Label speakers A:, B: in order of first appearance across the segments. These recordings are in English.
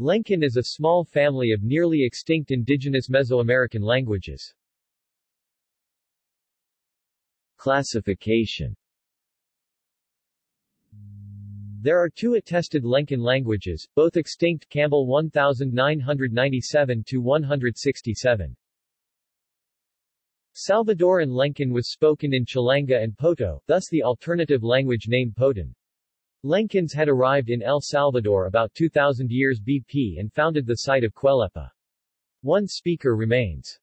A: Lencan is a small family of nearly extinct indigenous Mesoamerican languages.
B: Classification
A: There are two attested Lencan languages, both extinct Campbell 1997-167. Salvadoran Lencan was spoken in Chilanga and Poto, thus the alternative language name Potón. Lencans had arrived in El Salvador about 2000 years BP and founded the site of Quelepa. One speaker remains.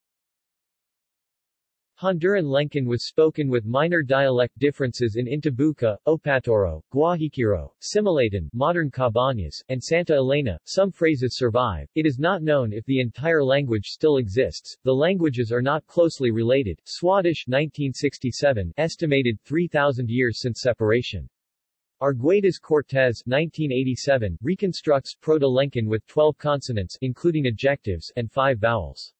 A: Honduran Lencan was spoken with minor dialect differences in Intibuca, Opatoro, Guajiquiro, Similaton, modern Cabañas, and Santa Elena. Some phrases survive. It is not known if the entire language still exists. The languages are not closely related. Swadesh 1967 estimated 3000 years since separation. Arguedas Cortés 1987 reconstructs Proto-Lencan with 12 consonants including ejectives and 5 vowels.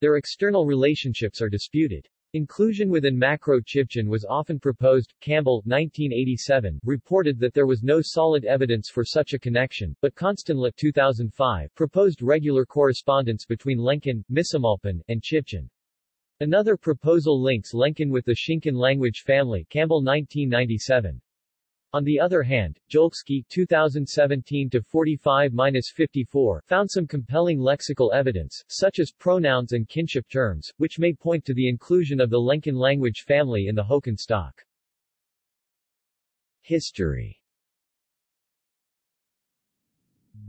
A: Their external relationships are disputed. Inclusion within Macro-Chibchan was often proposed. Campbell, 1987, reported that there was no solid evidence for such a connection, but Constenla 2005 proposed regular correspondence between Lencan, Misumalpan, and Chibchan. Another proposal links Lencan with the Xincan language family Campbell 1997. On the other hand, Jolkesky 2017-45-54 found some compelling lexical evidence, such as pronouns and kinship terms, which may point to the inclusion of the Lencan language family in the Hokan stock.
B: History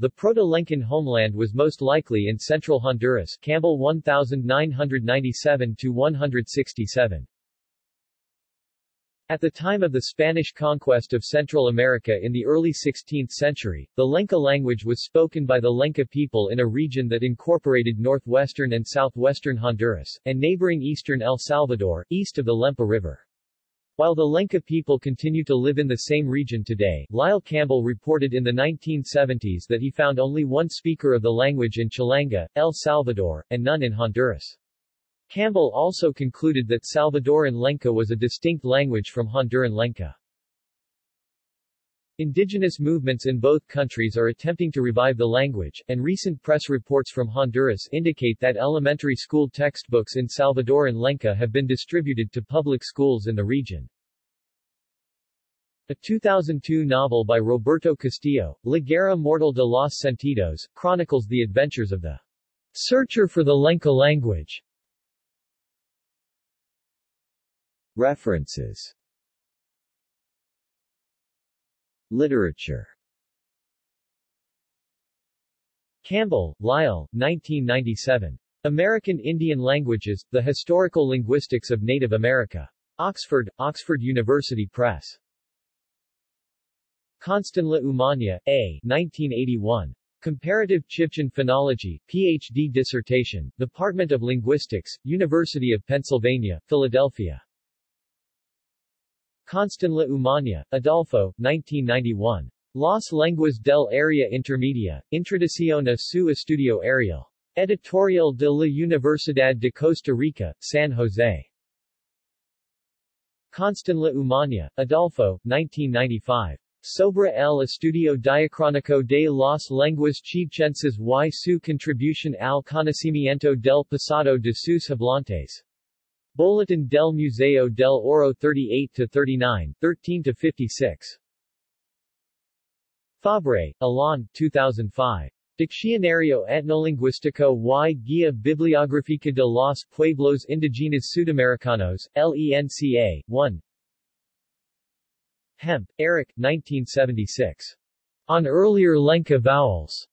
A: The Proto-Lencan homeland was most likely in central Honduras Campbell 1997-167. At the time of the Spanish conquest of Central America in the early 16th century, the Lenca language was spoken by the Lenca people in a region that incorporated northwestern and southwestern Honduras, and neighboring eastern El Salvador, east of the Lempa River. While the Lenca people continue to live in the same region today, Lyle Campbell reported in the 1970s that he found only one speaker of the language in Chilanga, El Salvador, and none in Honduras. Campbell also concluded that Salvadoran Lenca was a distinct language from Honduran Lenca. Indigenous movements in both countries are attempting to revive the language, and recent press reports from Honduras indicate that elementary school textbooks in Salvadoran Lenca have been distributed to public schools in the region. A 2002 novel by Roberto Castillo, La Guerra Mortal de los Sentidos, chronicles the adventures of the searcher for the Lenca language.
B: References Literature
A: Campbell, Lyle, 1997. American Indian Languages, The Historical Linguistics of Native America. Oxford, Oxford University Press. Constenla Umaña, A. 1981. Comparative Chibchan Phonology, Ph.D. dissertation, Department of Linguistics, University of Pennsylvania, Philadelphia. Constenla Umaña, Adolfo, 1991. Las Lenguas del Área Intermedia, Introducción a su Estudio Ariel. Editorial de la Universidad de Costa Rica, San Jose. Constenla Umaña, Adolfo, 1995. Sobre el estudio diacrónico de las lenguas chibchenses y su contribución al conocimiento del pasado de sus hablantes. Boletín del Museo del Oro 38-39, 13-56. Fabre, Alain, 2005. Diccionario etnolingüístico y Guía Bibliográfica de los Pueblos Indígenas Sudamericanos, LENCA, 1. Hamp, Eric, 1976. On Earlier Lenca Vowels.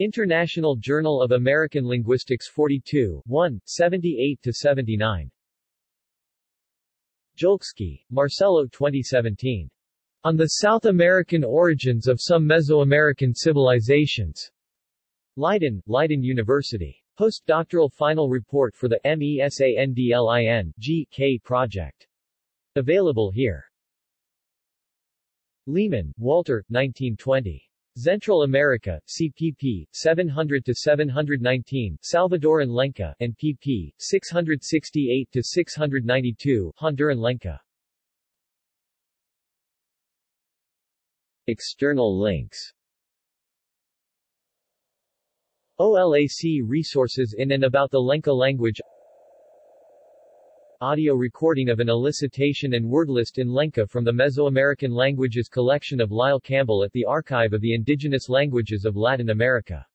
A: International Journal of American Linguistics 42, 1, 78-79. Jolkesky, Marcelo 2017. On the South American Origins of Some Mesoamerican Civilizations. Leiden, Leiden University. Postdoctoral final report for the MESANDLIN G.K. project. Available here. Lehmann, Walter, 1920. Central America, CPP, 700-719, Salvadoran Lenca, and pp. 668-692, Honduran Lenca.
B: External links
A: OLAC resources in and about the Lenca language Audio recording of an elicitation and word list in Lenca from the Mesoamerican Languages collection of Lyle Campbell at the Archive of the Indigenous Languages of Latin America